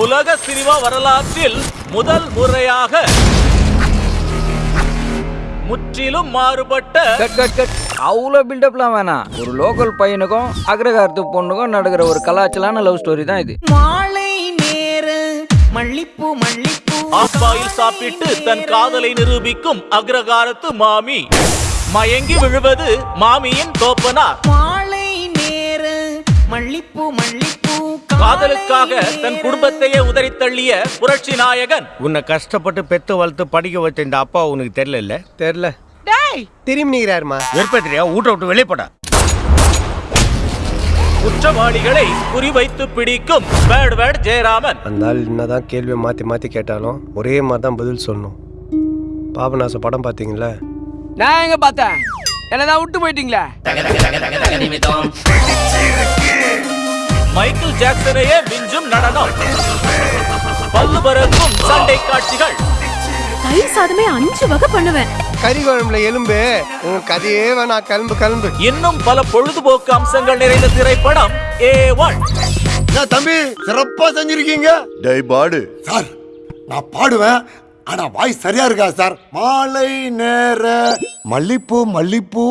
உலக சினிமா வரலாற்றில் முதல் முறையாக முற்றிலும் மாறுபட்ட கட் கட் கட். அவ்வளோ பில்டப்லாம் வேணாம். ஒரு லோக்கல் பையனுக்கும் அக்ரகாரத்து பொண்ணுக்கும் நடக்கிற ஒரு கலாச்சலான லவ் ஸ்டோரி தான் இது. மாலை நேர மல்லிப்பூ மல்லிப்பூ. ஆப்பாயில் சாப்பிட்டு தன் காதலை நிரூபிக்கும் அக்ரகாரத்து மாமி. மயங்கி விழுவது மாமியின் தோப்பனார். மல்லிப்பூ மல்லிப்பூ காதலுக்காக தன் குடும்பத்தையே உதறி தள்ளிய புரட்சி நாயகன். உன்னை கஷ்டப்பட்டு பெத்து வளர்த்து படிக்க வச்ச இந்த அப்பா உனக்கு தெரியல தெரில திரும்பி நிற்கிறாருமா வெறுப்பத்திரியா ஊட்ட விட்டு வெளியே போடா. குற்றவாளிகளை குறிவைத்து பிடிக்கும் பேட் வேட் ஜெயராமன். அந்த ஆள் என்னதான் கேள்வியை மாற்றி மாற்றி கேட்டாலும் ஒரே மாதிரி தான் பதில் சொல்லணும். பாபநாசம் படம் பார்த்தீங்களா? நான் எங்க பார்த்தேன்? என்னதான் விட்டு போயிட்டீங்களா? மைக்கேல் ஜாக்சனையே விஞ்சும் நடனம். பல்லு பறக்கும் சண்டை காட்சிகள். தயிர் சாதமே அஞ்சு வகை பண்ணுவேன். கறி குழம்புல எலும்பு உன் கதையே வேணாம் கிளம்பு கிளம்பு இன்னும் பல பொழுதுபோக்கு அம்சங்கள் நிறைந்த திரைப்படம் ஏ ஒன் தம்பி சிறப்பா செஞ்சிருக்கீங்க? டேய் பாடு. சார் நான் பாடுவேன் ஆனா வாய் சரியா இருக்கா சார்? மாலை நேர. மல்லிப்பூ மல்லிப்பூ.